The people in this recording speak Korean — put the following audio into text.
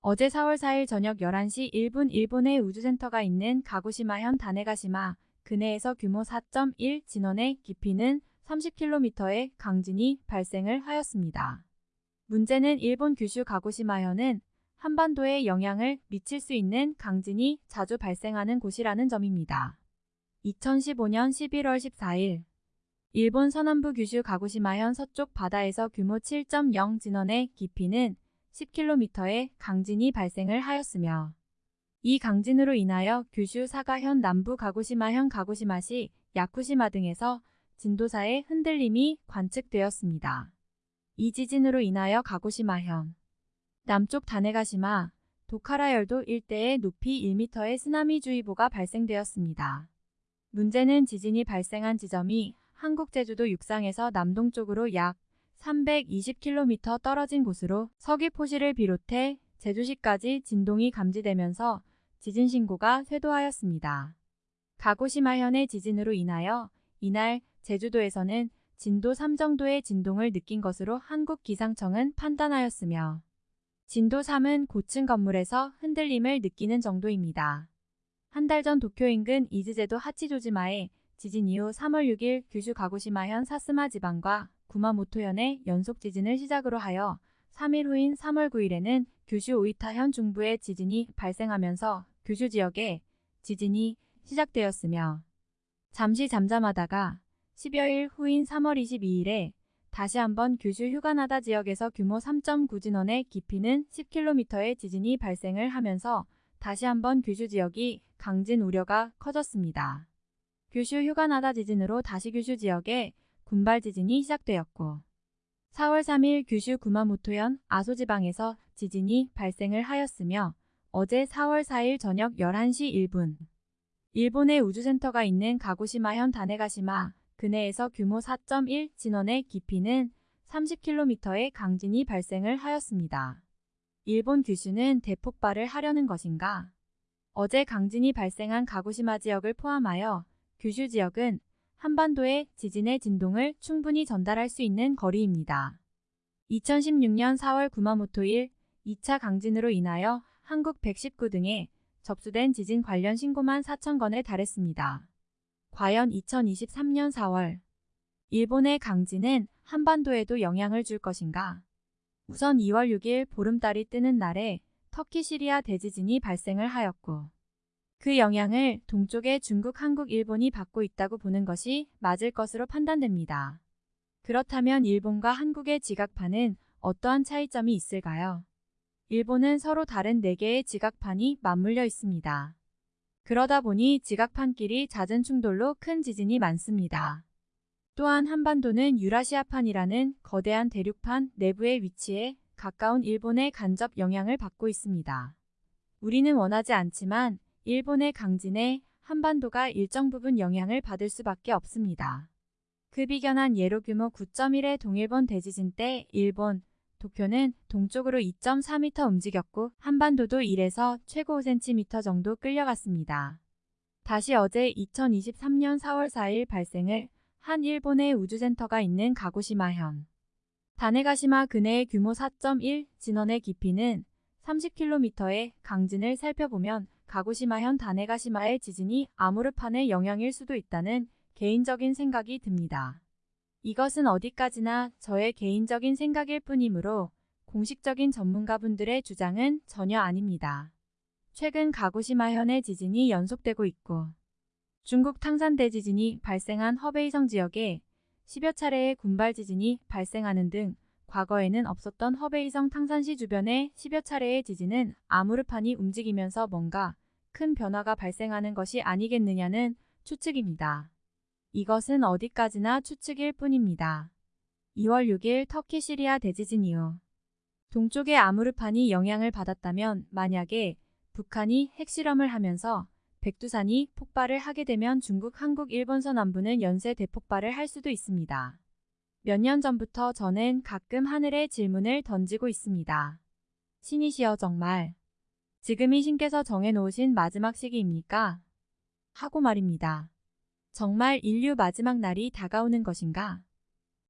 어제 4월 4일 저녁 11시 1분 일본의 우주센터가 있는 가고시마현 다네가시마 근해에서 규모 4.1 진원의 깊이는 30km의 강진이 발생을 하였습니다. 문제는 일본 규슈 가고시마현은 한반도에 영향을 미칠 수 있는 강진이 자주 발생하는 곳이라는 점입니다. 2015년 11월 14일 일본 서남부 규슈 가고시마현 서쪽 바다에서 규모 7.0 진원의 깊이는 10km의 강진이 발생을 하였으며 이 강진으로 인하여 규슈 사가현 남부 가고시마현 가고시마시 야쿠시마 등에서 진도사의 흔들림이 관측되었습니다. 이 지진으로 인하여 가고시마현 남쪽 다네가시마 도카라열도 일대에 높이 1m의 쓰나미주의보가 발생되었습니다. 문제는 지진이 발생한 지점이 한국 제주도 육상에서 남동쪽으로 약 320km 떨어진 곳으로 서귀포시를 비롯해 제주시까지 진동이 감지되면서 지진 신고가 쇄도하였습니다. 가고시마현의 지진으로 인하여 이날 제주도에서는 진도 3 정도의 진동을 느낀 것으로 한국기상청은 판단하였으며 진도 3은 고층 건물에서 흔들림을 느끼는 정도입니다. 한 달 전 도쿄 인근 이즈제도 하치조지마에 지진 이후 3월 6일 규슈 가고시마현 사스마 지방과 구마모토현의 연속 지진을 시작으로 하여 3일 후인 3월 9일에는 규슈 오이타현 중부의 지진이 발생하면서 규슈 지역에 지진이 시작되었으며 잠시 잠잠하다가 10여일 후인 3월 22일에 다시 한번 규슈 휴가나다 지역에서 규모 3.9 진원의 깊이는 10km의 지진이 발생을 하면서 다시 한번 규슈 지역이 강진 우려가 커졌습니다. 규슈 휴가나다 지진으로 다시 규슈 지역에 군발 지진이 시작되었고 4월 3일 규슈 구마모토현 아소지방에서 지진이 발생을 하였으며 어제 4월 4일 저녁 11시 1분 일본의 우주센터가 있는 가고시마현 다네가시마 근해에서 규모 4.1 진원의 깊이는 30km의 강진이 발생을 하였습니다. 일본 규슈는 대폭발을 하려는 것인가? 어제 강진이 발생한 가고시마 지역을 포함하여 규슈 지역은 한반도의 지진의 진동을 충분히 전달할 수 있는 거리입니다. 2016년 4월 구마모토일 2차 강진으로 인하여 한국 119 등에 접수된 지진 관련 신고만 4천 건에 달했습니다. 과연 2023년 4월 일본의 강진은 한반도에도 영향을 줄 것인가? 우선 2월 6일 보름달이 뜨는 날에 터키 시리아 대지진이 발생을 하였고 그 영향을 동쪽의 중국, 한국, 일본이 받고 있다고 보는 것이 맞을 것으로 판단됩니다. 그렇다면 일본과 한국의 지각판은 어떠한 차이점이 있을까요? 일본은 서로 다른 4개의 지각판이 맞물려 있습니다. 그러다 보니 지각판끼리 잦은 충돌로 큰 지진이 많습니다. 또한 한반도는 유라시아판이라는 거대한 대륙판 내부의 위치에 가까운 일본의 간접 영향을 받고 있습니다. 우리는 원하지 않지만 일본의 강진에 한반도가 일정 부분 영향을 받을 수밖에 없습니다. 그 비견한 예로 규모 9.1의 동일본 대지진 때 일본, 도쿄는 동쪽으로 2.4m 움직였고 한반도도 1에서 최고 5cm 정도 끌려갔습니다. 다시 어제 2023년 4월 4일 발생을 한 일본의 우주센터가 있는 가고시마현. 다네가시마 근해의 규모 4.1 진원의 깊이는 30km의 강진을 살펴보면 가고시마현 다네가시마의 지진이 아무르판의 영향일 수도 있다는 개인적인 생각이 듭니다. 이것은 어디까지나 저의 개인적인 생각일 뿐이므로 공식적인 전문가분들의 주장은 전혀 아닙니다. 최근 가고시마현의 지진이 연속되고 있고 중국 탕산대 지진이 발생한 허베이성 지역에 10여 차례의 군발 지진이 발생하는 등 과거에는 없었던 허베이성 탕산시 주변의 10여 차례의 지진은 아무르판이 움직이면서 뭔가 큰 변화가 발생하는 것이 아니겠느냐는 추측입니다. 이것은 어디까지나 추측일 뿐입니다. 2월 6일 터키 시리아 대지진 이후 동쪽의 아무르판이 영향을 받았다면 만약에 북한이 핵실험을 하면서 백두산이 폭발을 하게 되면 중국, 한국, 일본 서 남부는 연쇄 대폭발을 할 수도 있습니다. 몇 년 전부터 저는 가끔 하늘에 질문을 던지고 있습니다. 신이시여 정말 지금이 신께서 정해놓으신 마지막 시기입니까? 하고 말입니다. 정말 인류 마지막 날이 다가오는 것인가?